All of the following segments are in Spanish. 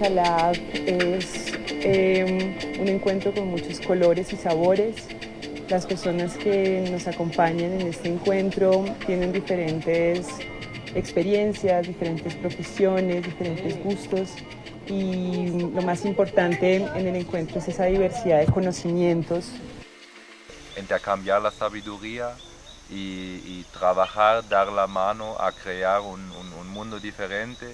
Inca Lab es em, un encuentro con muchos colores y sabores. Las personas que nos acompañan en este encuentro tienen diferentes experiencias, diferentes profesiones, diferentes gustos y lo más importante en el encuentro es esa diversidad de conocimientos. Intercambiar la sabiduría y, trabajar, dar la mano a crear un, mundo diferente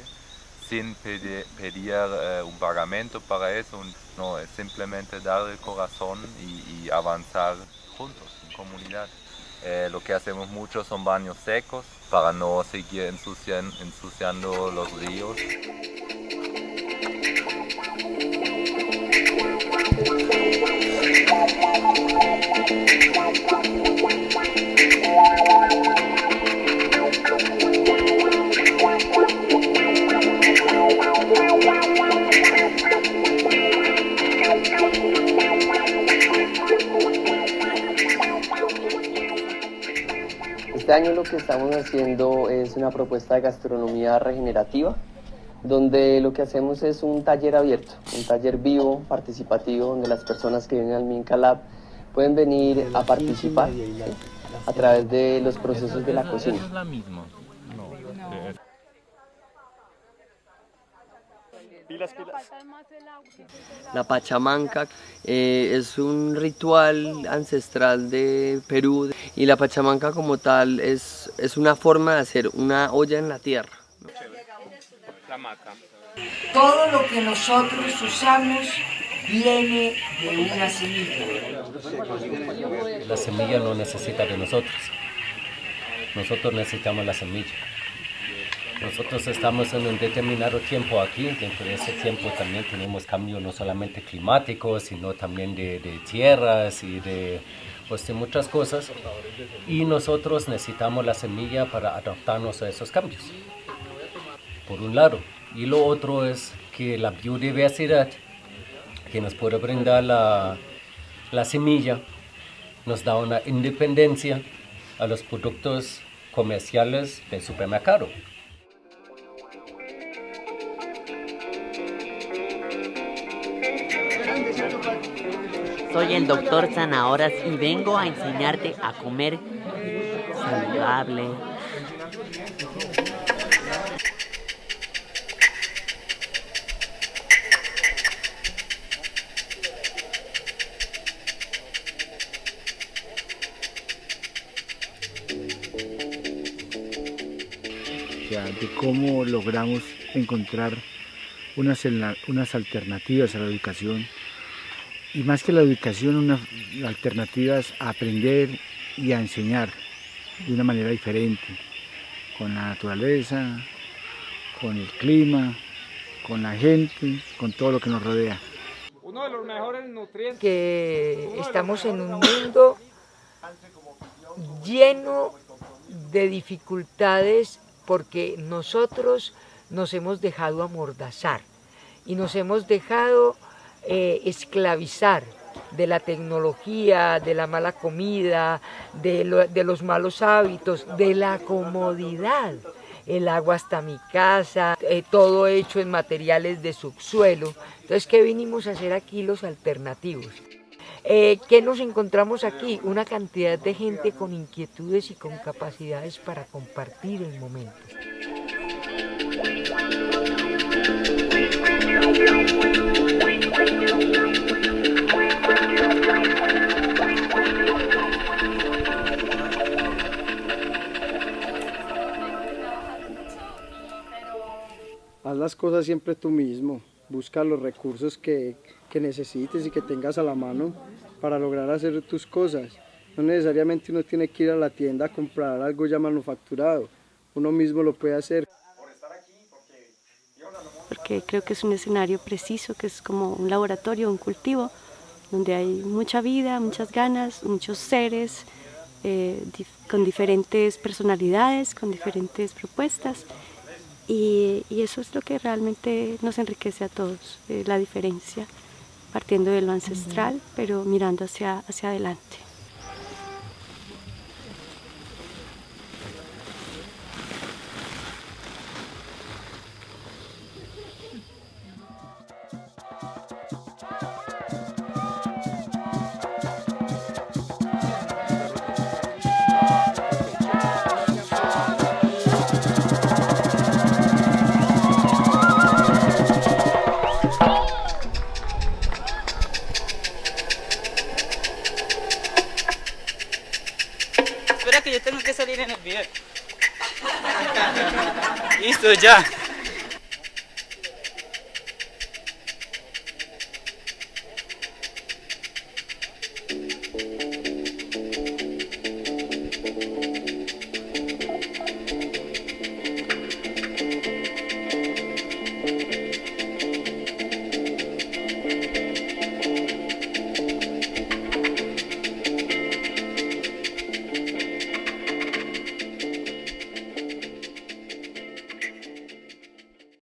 sin pedir, eh, un pagamento para eso, no, es simplemente dar el corazón y, avanzar juntos en comunidad. Eh, lo que hacemos mucho son baños secos para no seguir ensuciando los ríos. Año lo que estamos haciendo es una propuesta de gastronomía regenerativa, donde lo que hacemos es un taller abierto, un taller vivo, participativo, donde las personas que vienen al Minca Lab pueden venir a participar a través de los procesos de la cocina. La Pachamanca eh, es un ritual ancestral de Perú y la Pachamanca como tal es, es una forma de hacer una olla en la tierra. Todo lo que nosotros usamos viene de una semilla. La semilla no necesita de nosotros. Nosotros necesitamos la semilla. Nosotros estamos en un determinado tiempo aquí, dentro de ese tiempo también tenemos cambios no solamente climáticos, sino también de, tierras y de, pues, de muchas cosas. Y nosotros necesitamos la semilla para adaptarnos a esos cambios, por un lado. Y lo otro es que la biodiversidad que nos puede brindar la, la semilla nos da una independencia a los productos comerciales del supermercado. Soy el doctor Zanahoras y vengo a enseñarte a comer saludable. de cómo logramos encontrar unas, unas alternativas a la educación y más que la educación, unas alternativas a aprender y a enseñar de una manera diferente, con la naturaleza, con el clima, con la gente, con todo lo que nos rodea. Uno de los mejores nutrientes. Que estamos en un mundo lleno de dificultades porque nosotros nos hemos dejado amordazar y nos hemos dejado eh, esclavizar de la tecnología, de la mala comida, de, los malos hábitos, de la comodidad. El agua hasta mi casa, eh, todo hecho en materiales de subsuelo. Entonces, ¿qué vinimos a hacer aquí los alternativos? Eh, ¿Qué nos encontramos aquí? Una cantidad de gente con inquietudes y con capacidades para compartir el momento. Haz las cosas siempre tú mismo, busca los recursos que, que necesites y que tengas a la mano para lograr hacer tus cosas. No necesariamente uno tiene que ir a la tienda a comprar algo ya manufacturado, uno mismo lo puede hacer. Porque creo que es un escenario preciso, que es como un laboratorio, un cultivo, donde hay mucha vida, muchas ganas, muchos seres eh, con diferentes personalidades, con diferentes propuestas. Y, eso es lo que realmente nos enriquece a todos, eh, la diferencia, partiendo de lo ancestral, pero mirando hacia, hacia adelante. Que salir en el video. Listo, ya.